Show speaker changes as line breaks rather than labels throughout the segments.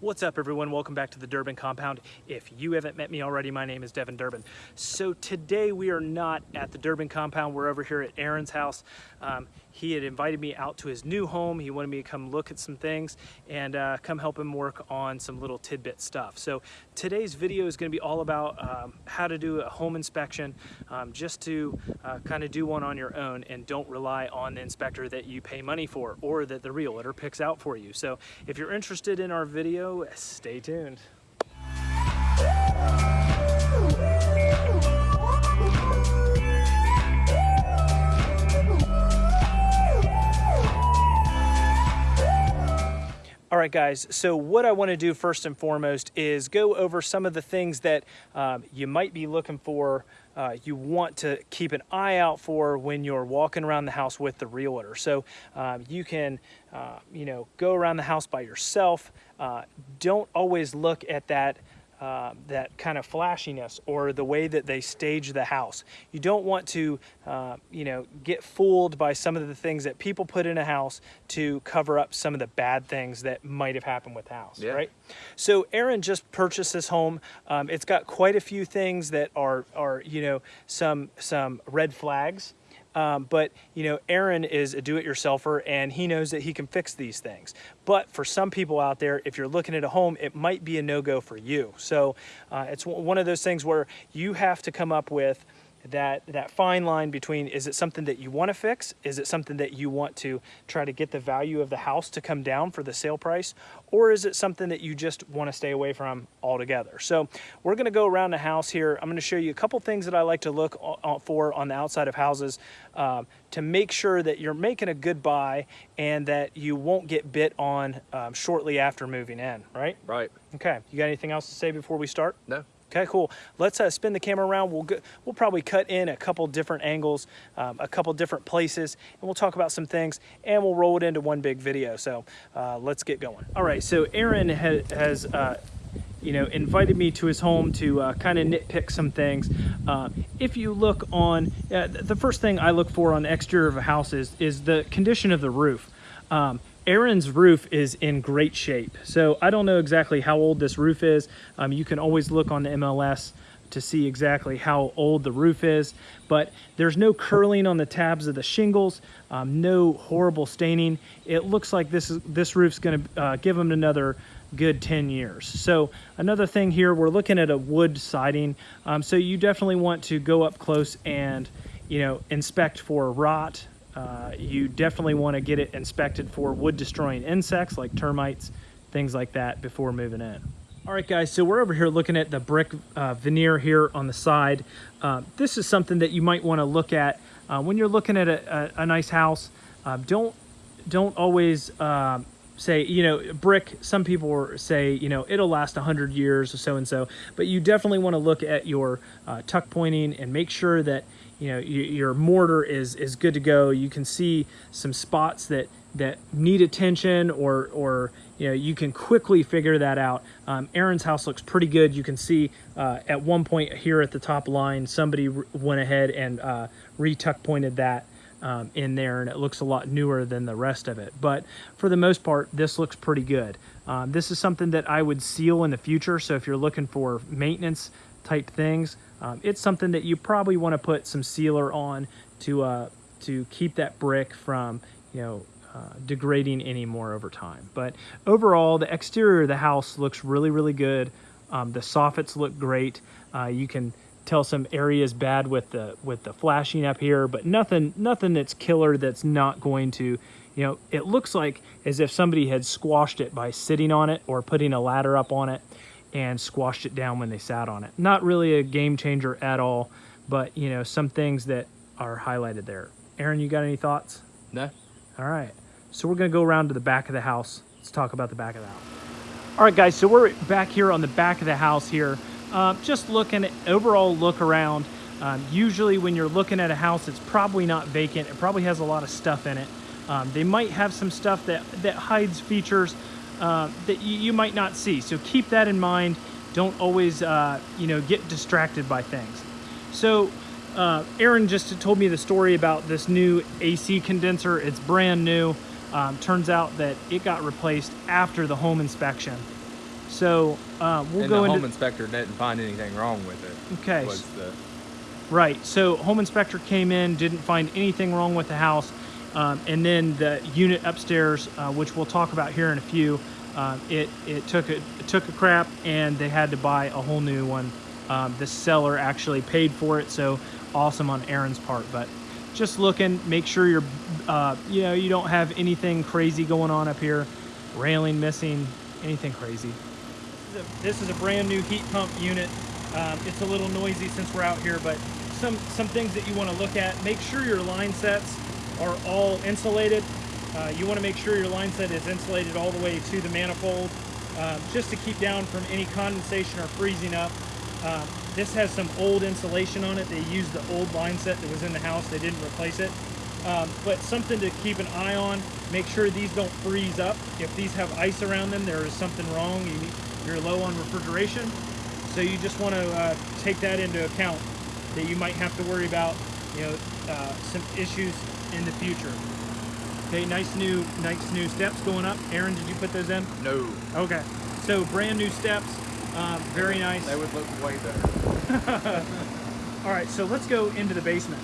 What's up everyone? Welcome back to the Durbin Compound. If you haven't met me already, my name is Devin Durbin. So today we are not at the Durbin Compound. We're over here at Aaron's house. Um, he had invited me out to his new home. He wanted me to come look at some things and uh, come help him work on some little tidbit stuff. So today's video is going to be all about um, how to do a home inspection um, just to uh, kind of do one on your own and don't rely on the inspector that you pay money for or that the realtor picks out for you. So if you're interested in our video, stay tuned. All right, guys, so what I want to do first and foremost is go over some of the things that um, you might be looking for, uh, you want to keep an eye out for when you're walking around the house with the realtor. So um, you can, uh, you know, go around the house by yourself. Uh, don't always look at that uh, that kind of flashiness or the way that they stage the house. You don't want to, uh, you know, get fooled by some of the things that people put in a house to cover up some of the bad things that might have happened with the house, yeah. right? So Aaron just purchased this home. Um, it's got quite a few things that are, are you know, some, some red flags. Um, but you know, Aaron is a do-it-yourselfer and he knows that he can fix these things. But for some people out there, if you're looking at a home, it might be a no-go for you. So uh, it's one of those things where you have to come up with that that fine line between is it something that you want to fix? Is it something that you want to try to get the value of the house to come down for the sale price? Or is it something that you just want to stay away from altogether? So we're going to go around the house here. I'm going to show you a couple things that i like to look for on the outside of houses um, to make sure that you're making a good buy and that you won't get bit on um, shortly after moving in right?
Right.
Okay you got anything else to say before we start?
No
Okay, cool. Let's uh, spin the camera around. We'll go, we'll probably cut in a couple different angles, um, a couple different places, and we'll talk about some things, and we'll roll it into one big video. So uh, let's get going. All right, so Aaron ha has, uh, you know, invited me to his home to uh, kind of nitpick some things. Uh, if you look on, uh, the first thing I look for on the exterior of a house is, is the condition of the roof. Um, Aaron's roof is in great shape. So I don't know exactly how old this roof is. Um, you can always look on the MLS to see exactly how old the roof is, but there's no curling on the tabs of the shingles, um, no horrible staining. It looks like this is this roof's gonna uh, give them another good 10 years. So another thing here, we're looking at a wood siding. Um, so you definitely want to go up close and, you know, inspect for rot, uh, you definitely want to get it inspected for wood destroying insects like termites, things like that before moving in. All right, guys, so we're over here looking at the brick uh, veneer here on the side. Uh, this is something that you might want to look at uh, when you're looking at a, a, a nice house. Uh, don't don't always um, say, you know, brick, some people say, you know, it'll last 100 years or so and so, but you definitely want to look at your uh, tuck pointing and make sure that you know your mortar is is good to go. You can see some spots that that need attention or or you know you can quickly figure that out. Um, Aaron's house looks pretty good. You can see uh, at one point here at the top line somebody went ahead and uh, retuck pointed that um, in there and it looks a lot newer than the rest of it. But for the most part this looks pretty good. Um, this is something that I would seal in the future. So if you're looking for maintenance type things um, it's something that you probably want to put some sealer on to uh, to keep that brick from you know uh, degrading anymore over time. But overall, the exterior of the house looks really, really good. Um, the soffits look great. Uh, you can tell some areas bad with the with the flashing up here, but nothing nothing that's killer that's not going to, you know, it looks like as if somebody had squashed it by sitting on it or putting a ladder up on it and squashed it down when they sat on it. Not really a game changer at all, but you know, some things that are highlighted there. Aaron, you got any thoughts?
No.
All right. So we're gonna go around to the back of the house. Let's talk about the back of the house. All right, guys, so we're back here on the back of the house here. Um, just looking at overall look around. Um, usually when you're looking at a house, it's probably not vacant. It probably has a lot of stuff in it. Um, they might have some stuff that, that hides features uh, that you, might not see. So keep that in mind. Don't always, uh, you know, get distracted by things. So uh, Aaron just told me the story about this new AC condenser. It's brand new. Um, turns out that it got replaced after the home inspection. So um, we'll
and
go
the
into
home inspector didn't find anything wrong with it.
Okay.
The
Right. So home inspector came in, didn't find anything wrong with the house, um, and then the unit upstairs, uh, which we'll talk about here in a few, uh, it it took a it took a crap, and they had to buy a whole new one. Um, the seller actually paid for it, so awesome on Aaron's part. But just looking, make sure you're, uh, you know, you don't have anything crazy going on up here, railing missing, anything crazy. This is a, brand new heat pump unit. Um, it's a little noisy since we're out here, but some, some things that you want to look at. Make sure your line sets are all insulated. Uh, you want to make sure your line set is insulated all the way to the manifold, uh, just to keep down from any condensation or freezing up. Um, this has some old insulation on it. They used the old line set that was in the house. They didn't replace it. Um, but something to keep an eye on. Make sure these don't freeze up. If these have ice around them, there is something wrong. You you're low on refrigeration. So you just want to uh, take that into account that you might have to worry about, you know, uh, some issues in the future. Okay, nice new, nice new steps going up. Aaron, did you put those in?
no.
Okay, so brand new steps, um, very nice.
They would look way better.
All right, so let's go into the basement.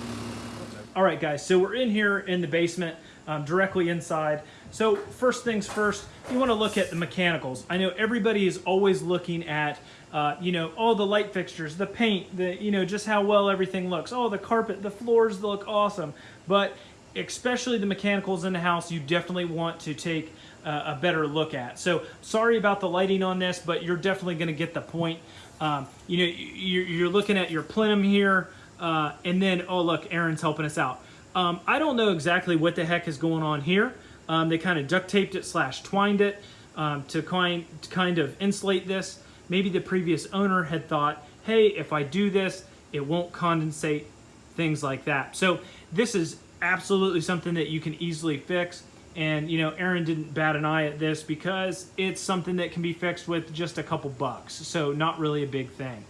All right, guys, so we're in here in the basement, um, directly inside. So first things first, you want to look at the mechanicals. I know everybody is always looking at, uh, you know, all the light fixtures, the paint, the, you know, just how well everything looks. Oh, the carpet, the floors look awesome. But especially the mechanicals in the house, you definitely want to take uh, a better look at. So sorry about the lighting on this, but you're definitely going to get the point. Um, you know, you're, you're looking at your plenum here, uh, and then, oh look, Aaron's helping us out. Um, I don't know exactly what the heck is going on here. Um, they kind of duct taped it slash twined it um, to kind, to kind of insulate this. Maybe the previous owner had thought, hey, if I do this, it won't condensate, things like that. So this is absolutely something that you can easily fix. And, you know, Aaron didn't bat an eye at this because it's something that can be fixed with just a couple bucks. So not really a big thing.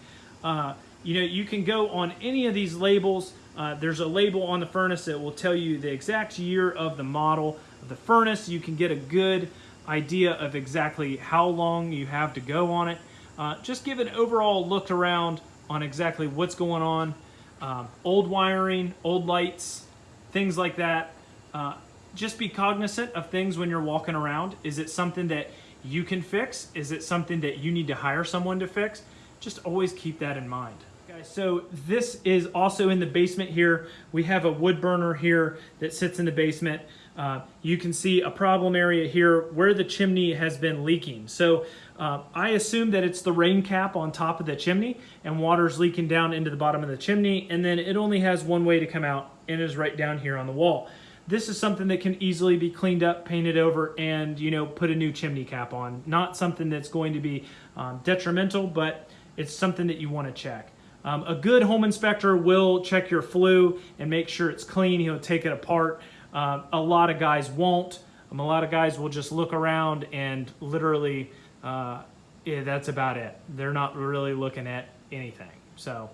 Uh, you know, you can go on any of these labels. Uh, there's a label on the furnace that will tell you the exact year of the model of the furnace. You can get a good idea of exactly how long you have to go on it. Uh, just give an overall look around on exactly what's going on. Um, old wiring, old lights, things like that. Uh, just be cognizant of things when you're walking around. Is it something that you can fix? Is it something that you need to hire someone to fix? Just always keep that in mind. Guys, so this is also in the basement here. We have a wood burner here that sits in the basement. Uh, you can see a problem area here where the chimney has been leaking. So uh, I assume that it's the rain cap on top of the chimney and water's leaking down into the bottom of the chimney and then it only has one way to come out and is right down here on the wall. This is something that can easily be cleaned up, painted over, and you know put a new chimney cap on. Not something that's going to be um, detrimental, but it's something that you want to check. Um, a good home inspector will check your flue and make sure it's clean. He'll take it apart. Uh, a lot of guys won't. Um, a lot of guys will just look around and literally, uh, yeah, that's about it. They're not really looking at anything. So,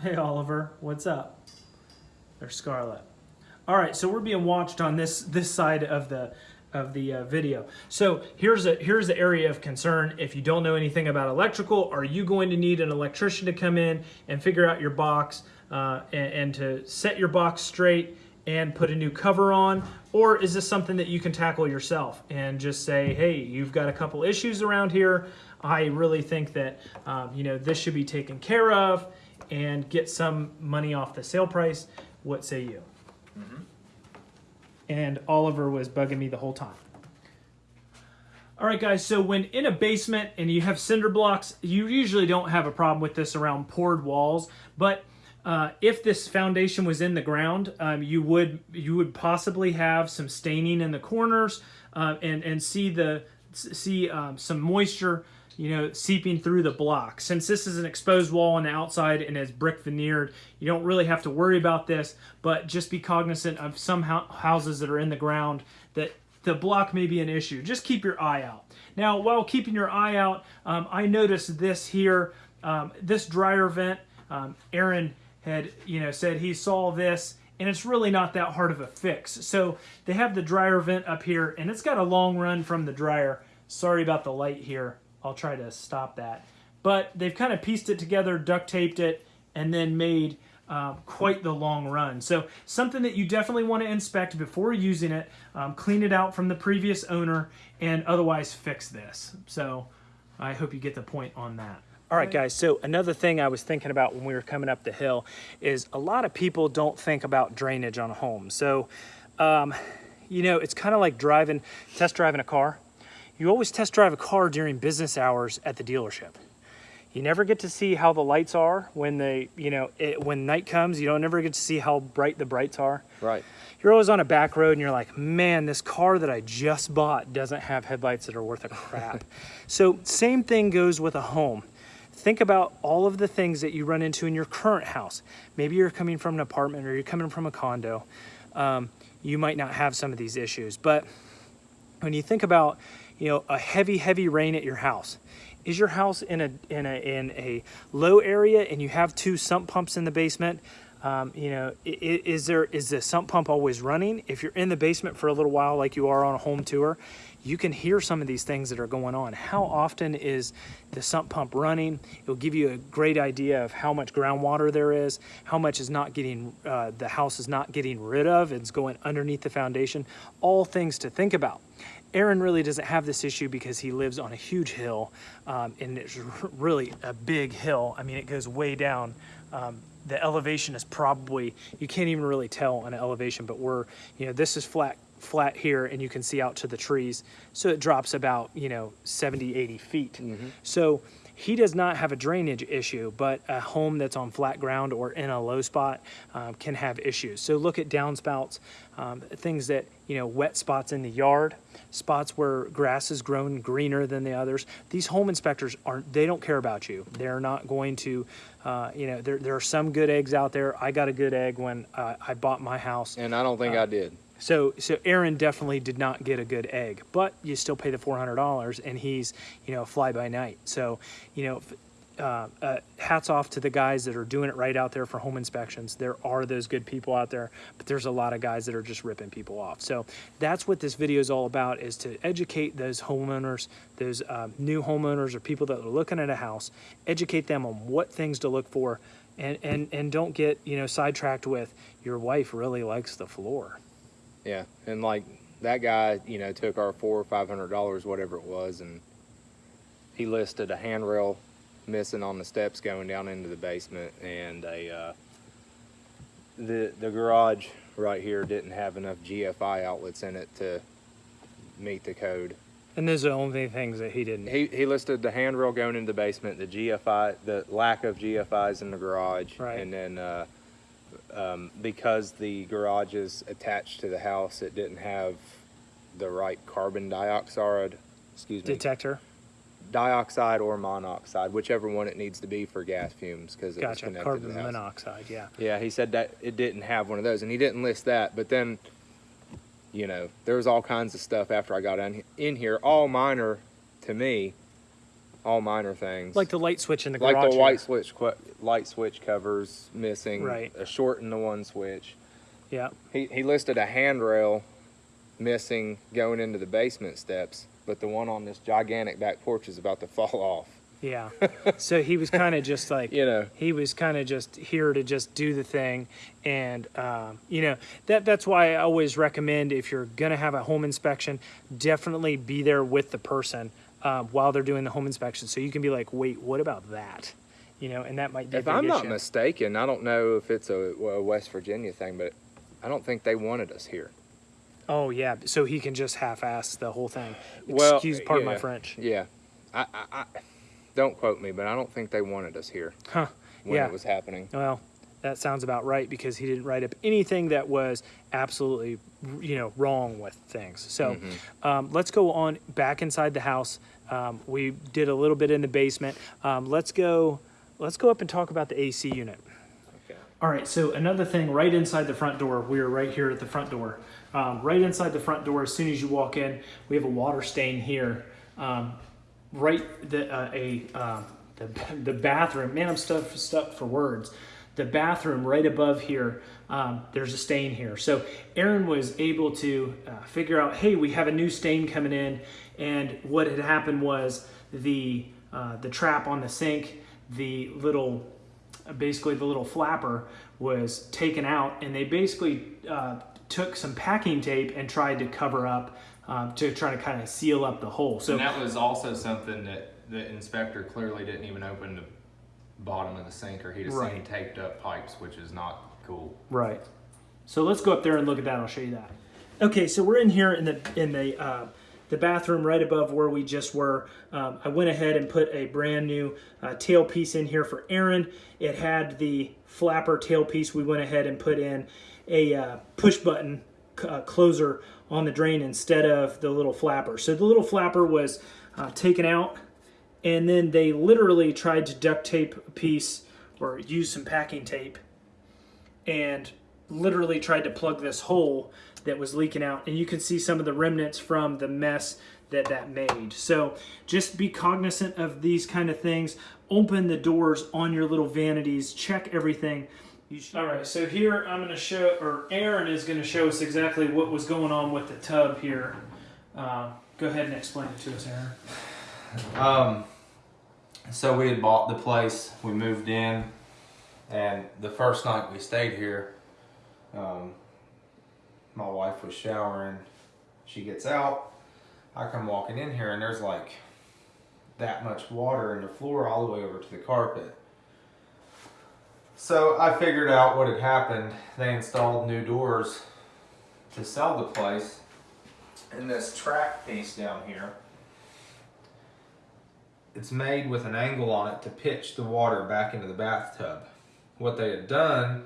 hey Oliver, what's up? There's Scarlett. All right, so we're being watched on this this side of the of the uh, video. So here's a here's the area of concern. If you don't know anything about electrical, are you going to need an electrician to come in and figure out your box uh, and, and to set your box straight and put a new cover on? Or is this something that you can tackle yourself and just say, hey, you've got a couple issues around here. I really think that um, you know this should be taken care of and get some money off the sale price. What say you? and Oliver was bugging me the whole time. All right, guys, so when in a basement and you have cinder blocks, you usually don't have a problem with this around poured walls, but uh, if this foundation was in the ground, um, you would you would possibly have some staining in the corners uh, and and see the see um, some moisture you know, seeping through the block. Since this is an exposed wall on the outside and is brick veneered, you don't really have to worry about this, but just be cognizant of some houses that are in the ground that the block may be an issue. Just keep your eye out. Now, while keeping your eye out, um, I noticed this here, um, this dryer vent, um, Aaron had, you know, said he saw this and it's really not that hard of a fix. So they have the dryer vent up here and it's got a long run from the dryer Sorry about the light here. I'll try to stop that. But they've kind of pieced it together, duct taped it, and then made um, quite the long run. So something that you definitely want to inspect before using it, um, clean it out from the previous owner, and otherwise fix this. So I hope you get the point on that. All right, guys. So another thing I was thinking about when we were coming up the hill is a lot of people don't think about drainage on a home. So, um, you know, it's kind of like driving, test driving a car. You always test drive a car during business hours at the dealership. You never get to see how the lights are when they, you know, it, when night comes. You don't never get to see how bright the brights are.
Right.
You're always on a back road and you're like, man, this car that I just bought doesn't have headlights that are worth a crap. so same thing goes with a home. Think about all of the things that you run into in your current house. Maybe you're coming from an apartment or you're coming from a condo. Um, you might not have some of these issues, but when you think about, you know, a heavy, heavy rain at your house, is your house in a in a in a low area and you have two sump pumps in the basement? Um, you know, is, there is the sump pump always running? If you're in the basement for a little while, like you are on a home tour, you can hear some of these things that are going on. How often is the sump pump running? It'll give you a great idea of how much groundwater there is, how much is not getting, uh, the house is not getting rid of, it's going underneath the foundation. All things to think about. Aaron really doesn't have this issue because he lives on a huge hill um, and it's really a big hill. I mean, it goes way down. Um, the elevation is probably, you can't even really tell on an elevation, but we're, you know, this is flat flat here and you can see out to the trees. So it drops about, you know, 70, 80 feet. Mm -hmm. So he does not have a drainage issue, but a home that's on flat ground or in a low spot um, can have issues. So look at downspouts, um, things that, you know, wet spots in the yard, spots where grass is grown greener than the others. These home inspectors aren't, they don't care about you. They're not going to, uh, you know, there, there are some good eggs out there. I got a good egg when uh, I bought my house.
And I don't think uh, I did.
So, so Aaron definitely did not get a good egg, but you still pay the four hundred dollars, and he's you know fly by night. So, you know, uh, uh, hats off to the guys that are doing it right out there for home inspections. There are those good people out there, but there's a lot of guys that are just ripping people off. So that's what this video is all about: is to educate those homeowners, those uh, new homeowners or people that are looking at a house, educate them on what things to look for, and and and don't get you know sidetracked with your wife really likes the floor.
Yeah, and like that guy, you know, took our four or five hundred dollars, whatever it was, and he listed a handrail missing on the steps going down into the basement, and a uh, the the garage right here didn't have enough GFI outlets in it to meet the code.
And those are the only things that he didn't.
He he listed the handrail going into the basement, the GFI, the lack of GFIs in the garage,
right.
and then. Uh, um, because the garage is attached to the house, it didn't have the right carbon dioxide, excuse me,
detector,
dioxide or monoxide, whichever one it needs to be for gas fumes, because it
gotcha.
was connected
carbon
to the house.
monoxide. Yeah.
Yeah, he said that it didn't have one of those, and he didn't list that. But then, you know, there was all kinds of stuff after I got in in here, all minor to me, all minor things.
Like the light switch in the garage.
Like the light switch, light switch covers missing.
Right.
A short in the one switch.
Yeah.
He he listed a handrail missing going into the basement steps, but the one on this gigantic back porch is about to fall off.
Yeah. so he was kind of just like,
you know,
he was kind of just here to just do the thing. And, um, you know, that that's why I always recommend if you're going to have a home inspection, definitely be there with the person um, while they're doing the home inspection. So you can be like, wait, what about that? You know, and that might be.
If I'm not mistaken, I don't know if it's a, a West Virginia thing, but I don't think they wanted us here.
Oh yeah, so he can just half-ass the whole thing.
Well,
excuse, pardon
yeah,
my French.
Yeah, I, I, I, don't quote me, but I don't think they wanted us here.
Huh?
When
yeah.
it was happening.
Well, that sounds about right because he didn't write up anything that was absolutely, you know, wrong with things. So, mm-hmm. um, let's go on back inside the house. Um, we did a little bit in the basement. Um, let's go. Let's go up and talk about the AC unit.
Okay.
All right. So another thing, right inside the front door. We are right here at the front door. Um, right inside the front door. As soon as you walk in, we have a water stain here. Um, right. The uh, a uh, the the bathroom. Man, I'm stuck stuck for words. The bathroom right above here, um, there's a stain here. So Aaron was able to uh, figure out, hey, we have a new stain coming in, and what had happened was the uh, the trap on the sink, the little, basically the little flapper was taken out, and they basically uh, took some packing tape and tried to cover up um, to try to kind of seal up the hole. So
and that was also something that the inspector clearly didn't even open the bottom of the sink, or he'd have
Right.
seen taped up pipes, which is not cool.
Right. So let's go up there and look at that. I'll show you that. Okay, so we're in here in the in the uh, the bathroom right above where we just were. Um, I went ahead and put a brand new uh, tailpiece in here for Aaron. It had the flapper tailpiece. We went ahead and put in a uh, push button uh, closer on the drain instead of the little flapper. So the little flapper was uh, taken out and then they literally tried to duct tape a piece or use some packing tape and literally tried to plug this hole that was leaking out. And you can see some of the remnants from the mess that that made. So just be cognizant of these kind of things. Open the doors on your little vanities. Check everything. All right so here i'm going to show or aaron is going to show us exactly what was going on with the tub here. Uh, go ahead and explain it to us aaron.
Um, so we had bought the place, we moved in, and the first night we stayed here, um, my wife was showering. She gets out. I come walking in here, and there's like that much water in the floor all the way over to the carpet. So I figured out what had happened. They installed new doors to sell the place, and this track piece down here it's made with an angle on it to pitch the water back into the bathtub. What they had done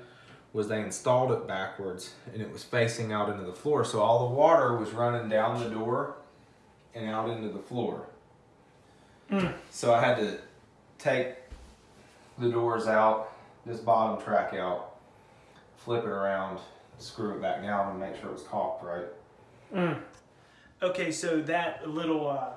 was they installed it backwards and it was facing out into the floor. So all the water was running down the door and out into the floor. Hmm. So I had to take the doors out, this bottom track out, flip it around, screw it back down and make sure it was caulked right. Hmm.
Okay, so that little uh,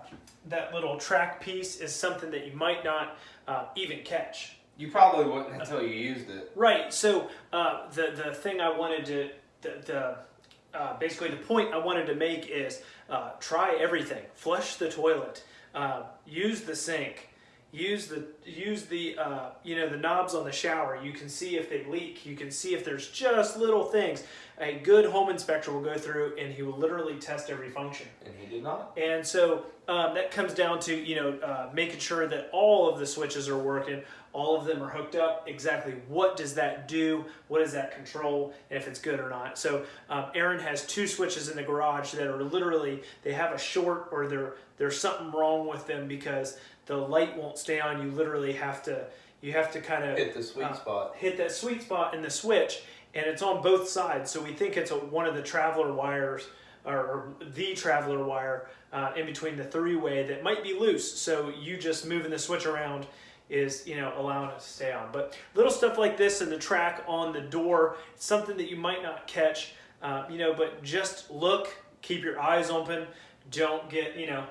that little track piece is something that you might not uh, even catch.
You probably wouldn't until you used it.
Right. So uh, the the thing I wanted to the, the uh, basically the point I wanted to make is uh, try everything. Flush the toilet. Uh, use the sink. Use the use the uh, you know the knobs on the shower. You can see if they leak. You can see if there's just little things. A good home inspector will go through and he will literally test every function.
And he did not.
And so um, that comes down to you know uh, making sure that all of the switches are working, all of them are hooked up. Exactly what does that do? What does that control? And if it's good or not. So um, Aaron has two switches in the garage that are literally they have a short or there there's something wrong with them because the light won't stay on. You literally have to you have to kind of
Hit the sweet
uh,
spot.
hit that sweet spot in the switch and it's on both sides so we think it's a, one of the traveler wires or, or the traveler wire uh, in between the three-way that might be loose so you just moving the switch around is you know allowing it to stay on. But little stuff like this and the track on the door something that you might not catch. Uh, you know but just look keep your eyes open. Don't get you know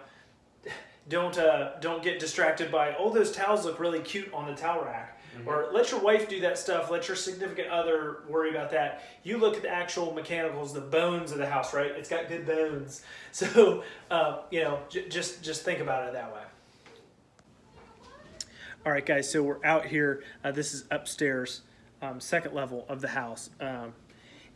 don't uh, don't get distracted by oh those towels look really cute on the towel rack. Or let your wife do that stuff. Let your significant other worry about that. You look at the actual mechanicals the bones of the house right? It's got good bones. So uh, you know j- just just think about it that way all right guys so we're out here. Uh, this is upstairs um, second level of the house. Um,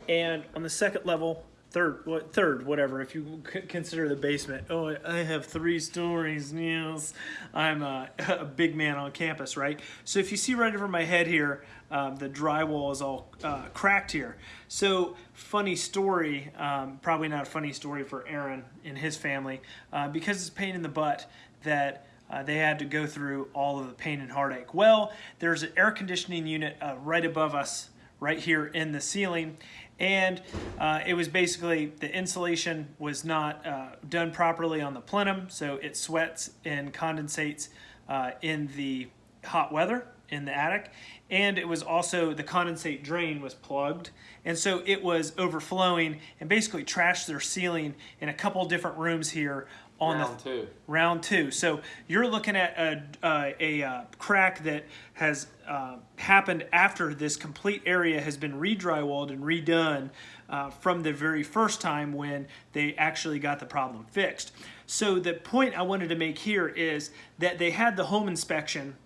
and on the second level third what third whatever if you consider the basement. Oh i have three stories yes i'm a, a big man on campus right? So if you see right over my head here um, the drywall is all uh, cracked here. So funny story um, probably not a funny story for aaron and his family uh, because it's pain in the butt that uh, they had to go through all of the pain and heartache. Well, there's an air conditioning unit uh, right above us, right here in the ceiling, and uh, it was basically the insulation was not uh, done properly on the plenum, so it sweats and condensates uh, in the hot weather in the attic. And it was also the condensate drain was plugged. And so it was overflowing and basically trashed their ceiling in a couple different rooms here on
Round
the
two.
round two. So you're looking at a, uh, a uh, crack that has uh, happened after this complete area has been re-drywalled and redone uh, from the very first time when they actually got the problem fixed. So the point I wanted to make here is that they had the home inspection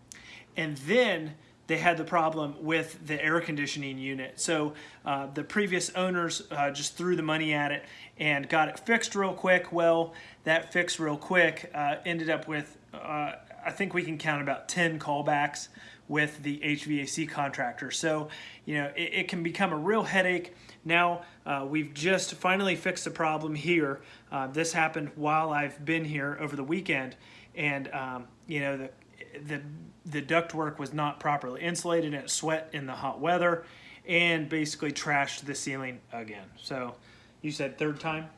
and then they had the problem with the air conditioning unit. So uh, the previous owners uh, just threw the money at it and got it fixed real quick. Well, that fix real quick uh, ended up with, uh, I think we can count about 10 callbacks with the HVAC contractor. So, you know, it, it can become a real headache. Now, uh, we've just finally fixed the problem here. Uh, this happened while I've been here over the weekend. And, um, you know, the, the the ductwork was not properly insulated and it sweat in the hot weather and basically trashed the ceiling again. So you said third time?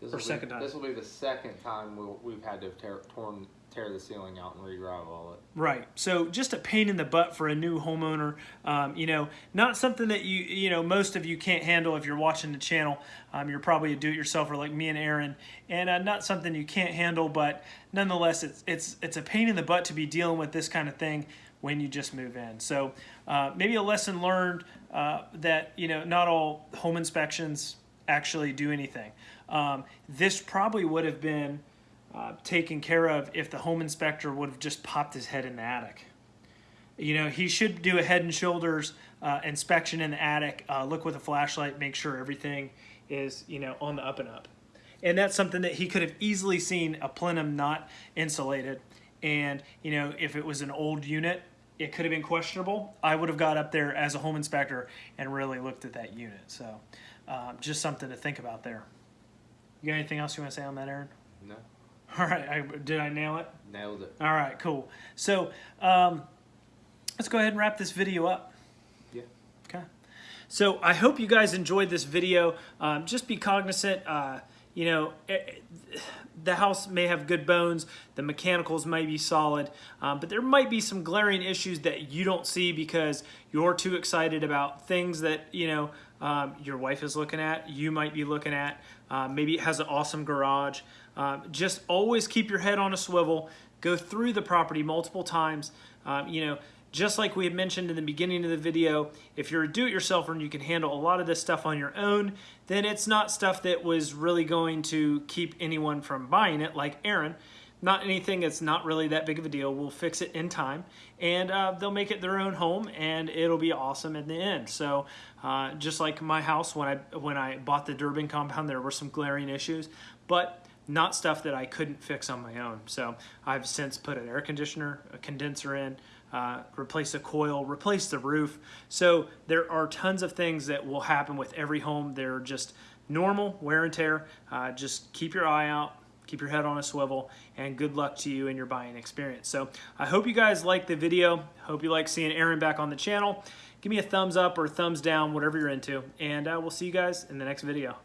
This
Or
will be-
time.
This will be the second time we'll, we've had to tear, torn, tear the ceiling out and re-drywall it.
Right. So just a pain in the butt for a new homeowner. Um, you know, not something that you you know most of you can't handle if you're watching the channel. Um, you're probably a do-it-yourselfer like me and Aaron, and uh, not something you can't handle. But nonetheless, it's it's it's a pain in the butt to be dealing with this kind of thing when you just move in. So uh, maybe a lesson learned uh, that you know not all home inspections actually do anything. Um, this probably would have been uh, taken care of if the home inspector would have just popped his head in the attic. You know, he should do a head and shoulders uh, inspection in the attic, uh, look with a flashlight, make sure everything is, you know, on the up and up. And that's something that he could have easily seen a plenum not insulated. And, you know, if it was an old unit, it could have been questionable. I would have got up there as a home inspector and really looked at that unit. So, um, just something to think about there. You got anything else you want to say on that, Aaron?
No,
All right, I, did I nail it?
nailed it.
All right, cool. So um, let's go ahead and wrap this video up.
Yeah.
Okay. So I hope you guys enjoyed this video. Um, just be cognizant. Uh, you know, eh, eh, the house may have good bones. The mechanicals may be solid, um, but there might be some glaring issues that you don't see because you're too excited about things that you know um, your wife is looking at. You might be looking at. Uh, maybe it has an awesome garage. Um, just always keep your head on a swivel. Go through the property multiple times. Um, you know, just like we had mentioned in the beginning of the video, if you're a do-it-yourselfer and you can handle a lot of this stuff on your own, then it's not stuff that was really going to keep anyone from buying it, like Aaron. Not anything that's not really that big of a deal. We'll fix it in time, and uh, they'll make it their own home, and it'll be awesome in the end. So, uh, just like my house, when I when I bought the Durbin compound, there were some glaring issues, but not stuff that I couldn't fix on my own. So I've since put an air conditioner, a condenser in, uh, replace a coil, replace the roof. So there are tons of things that will happen with every home. They're just normal wear and tear. Uh, just keep your eye out, keep your head on a swivel, and good luck to you in your buying experience. So I hope you guys like the video. Hope you like seeing Aaron back on the channel. Give me a thumbs up or thumbs down, whatever you're into, and uh, we'll see you guys in the next video.